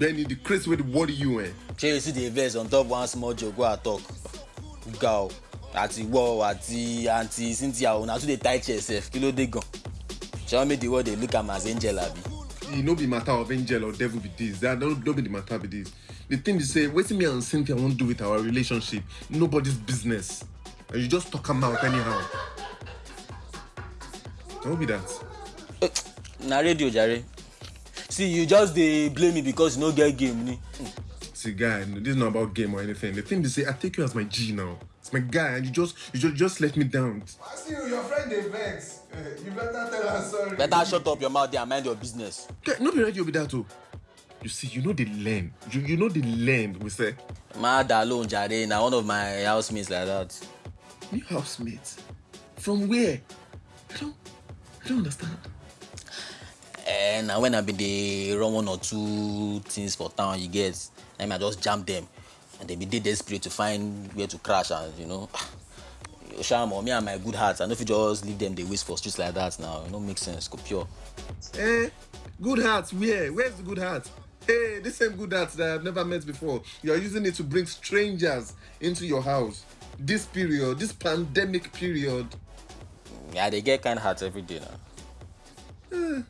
Benny, the crazy way to worry you, eh? you see the verse on top one small joke wey i talk? Ga o àti wọ àti àǹtí cynthia o na too dey tight yourself kí ló dé gan? Ṣé wọn make the world dey look am as angel abi. e no be matter of angel or devil be this. That no no be the matter be this. The thing be say wetin me and cynthia wan do with our relationship nobody's business. And you just talk am out anyhow. No be that. Na radio jare see you just dey blame me because you no get game ni. see guy this is not about game or anything the thing be say i take you as my g now it's my guy and you just you just just let me down you, your friend dey vex. Eh, You better tell her sorry. better shut up your mouth there and mind your business. guy no be radio be that o you see you no dey learn you you no dey learn we say dà lóhùn jàre na one of my housemates like that. new housemate from where i don't i don't understand Eh, na when i bin dey run one or two things for town you get na im i just jam dem and dem bin dey desperate to find where to crash and you know shamo me and my good heart i no fit just leave dem dey waste for streets like that now e no make sense go pure. Eh, good heart, where? Where's the good heart? Hey, this same good heart that I've never met before. You're using it to bring strangers into your house. This period, this pandemic period. Yeah, I dey get kind heart every day now. Eh,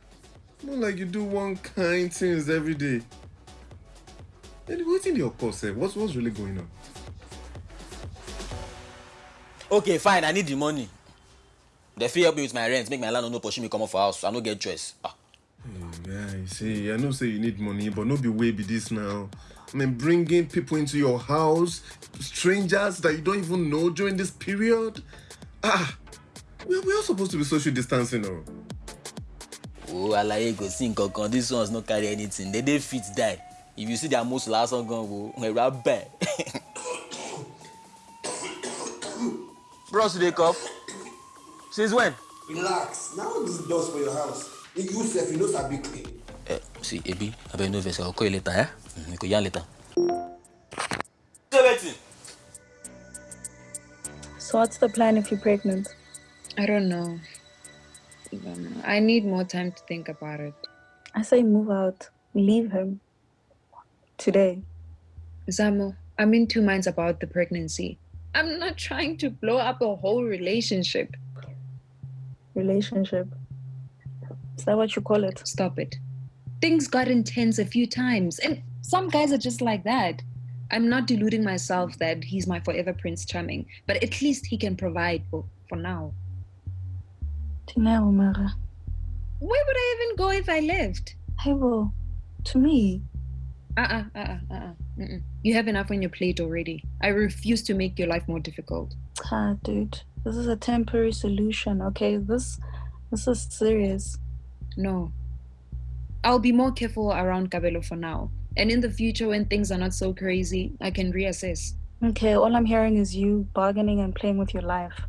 not like you do one kind things every day. And what's in your course? Eh? What's what's really going on? okay fine i need the money dem fit help me with my rent make my landlord no pursue me comot for house i no get choice. Ah. Hey, guy, see, I know say you need money, but no be way be this now. I mean, bringing people into your house, strangers that you don't even know during this period. Ah, we we are supposed to be social distancing now. O alaye go see nǹkan kan these ones no carry anything they dey fit die if you see their most lasan gan wo ẹ̀rù á bẹ̀. bros you dey cough since when. Relax. Now this dust for your house. If you sef, you know sabi clean. Uh, see ebi abeg no vex i go call you later eh? Mm, we go yarn later. say wetin. So what's the plan if you're pregnant? I don't know. I. I need more time to think about it. I say move out. Leave him. Today. Zamo, I'm in two minds about the pregnancy. I'm not trying to blow up a whole relationship. Relationship. Is that what you call it? Stop it. Things got intense a few times, and some guys are just like that. I'm not deluding myself that he's my forever Prince Charming, but at least he can provide for, for now. Tina Umara. Where would I even go if I left? I will. to me, Uh-uh, uh-uh, uh-uh. Mm-mm. You have enough on your plate already. I refuse to make your life more difficult. ah, dude, this is a temporary solution. Okay, this, this is serious. No. I'll be more careful around Kabelo for now. And in the future, when things are not so crazy, I can reassess. Okay, all I'm hearing is you bargaining and playing with your life.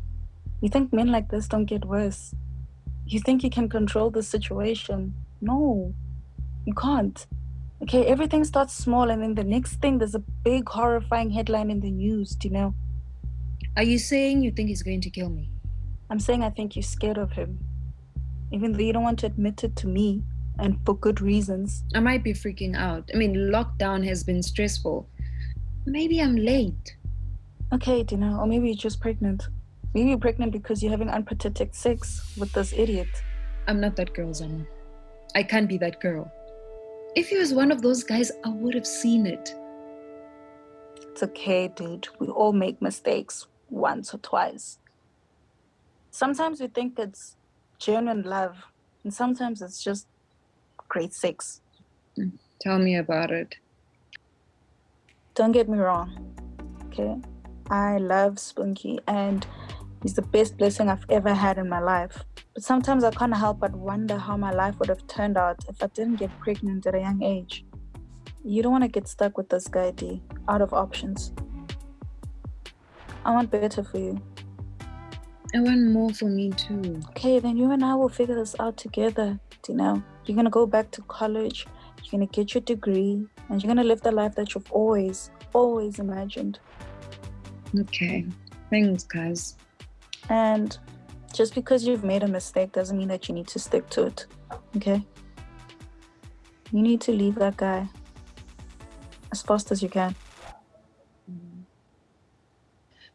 You think men like this don't get worse? You think you can control the situation? No, you can't. Okay, everything starts small, and then the next thing, there's a big, horrifying headline in the news, do you know? Are you saying you think he's going to kill me? I'm saying I think you're scared of him. Even though you don't want to admit it to me, and for good reasons. I might be freaking out. I mean, lockdown has been stressful. Maybe I'm late. Okay, Dina, or maybe you're just pregnant. Maybe you're pregnant because you're having unprotected sex with this idiot. I'm not that girl, Zama. I can't be that girl. If he was one of those guys, I would have seen it. It's okay, dude. We all make mistakes once or twice. Sometimes we think it's genuine love, and sometimes it's just great sex. Mm, tell me about it. Don't get me wrong, okay? I love Spunky, and he's the best blessing I've ever had in my life. But sometimes I can't help but wonder how my life would have turned out if I didn't get pregnant at a young age. You don't want to get stuck with this guy, D, out of options. I want better for you. I want more for me too. Okay, then you and I will figure this out together. You know? You're gonna go back to college, you're gonna get your degree, and you're gonna live the life that you've always, always imagined. Okay. Thanks, guys. And just because you've made a mistake doesn't mean that you need to stick to it. Okay? You need to leave that guy. as fast as you can.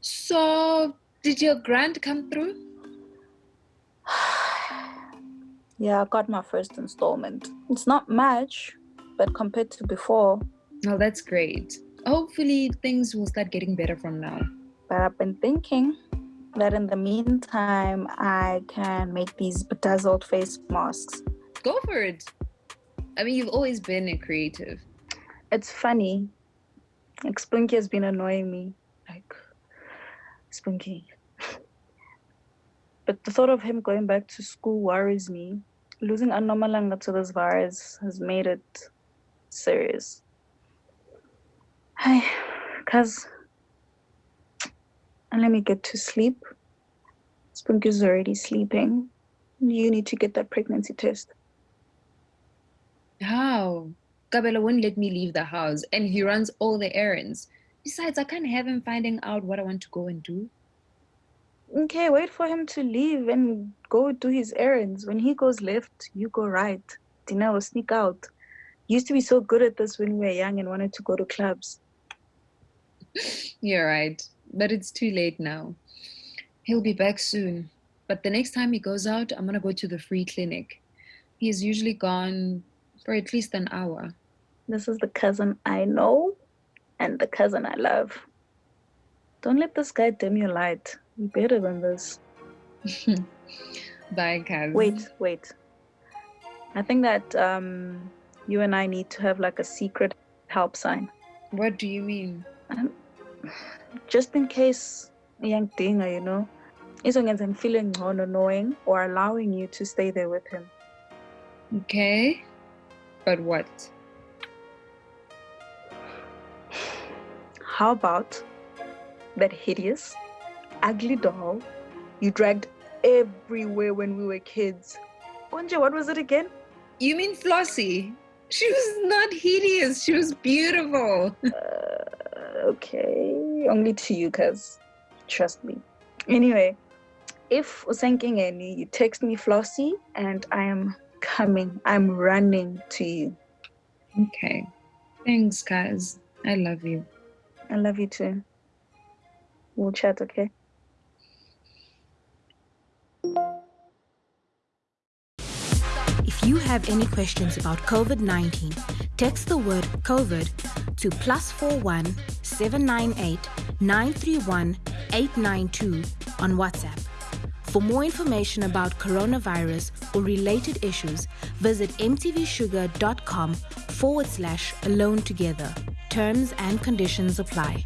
So, did your grant come through? Yeah, I got my first installment. It's not much, but compared to before, Oh, that's great. Hopefully, things will start getting better from now. but I've been thinking that in the meantime, I can make these bedazzled face masks. Go for it. I mean, you've always been a creative. It's funny. Like Spunky has been annoying me. Like Spunky. but the thought of him going back to school worries me. Losing Anomalanga to this virus has made it serious. Hi, cuz and let me get to sleep. Spunky's already sleeping. You need to get that pregnancy test. How? Kabelo won't let me leave the house and he runs all the errands. Besides, I can't have him finding out what I want to go and do. Okay, wait for him to leave and go do his errands. When he goes left, you go right. Dina will sneak out. Used to be so good at this when we were young and wanted to go to clubs. You're right, but it's too late now. He'll be back soon. But the next time he goes out, I'm gonna go to the free clinic. He He's usually gone for at least an hour. This is the cousin I know and the cousin I love. Don't let this guy dim your light. You're better than this. Bye, cousin. Wait, wait. I think that um, you and I need to have like a secret help sign. What do you mean? Um, just in case young dinger, you know, izongenza feeling ngcono knowing or allowing you to stay there with him. Okay, but what? How about that hideous, ugly doll you dragged everywhere when we were kids? Onje, what was it again? You mean Flossie? She was not hideous. She was beautiful. Uh, okay, only to you, cuz trust me. Anyway, if Usenkingeni, you text me Flossie and I am coming. I'm running to you. Okay. Thanks, guys. I love you. I love you too. We'll chat, okay? If you have any questions about COVID 19, text the word COVID to plus 41 798 931 892 on WhatsApp. For more information about coronavirus or related issues, visit mtvshuga.com forward slash alone together. Terms and conditions apply.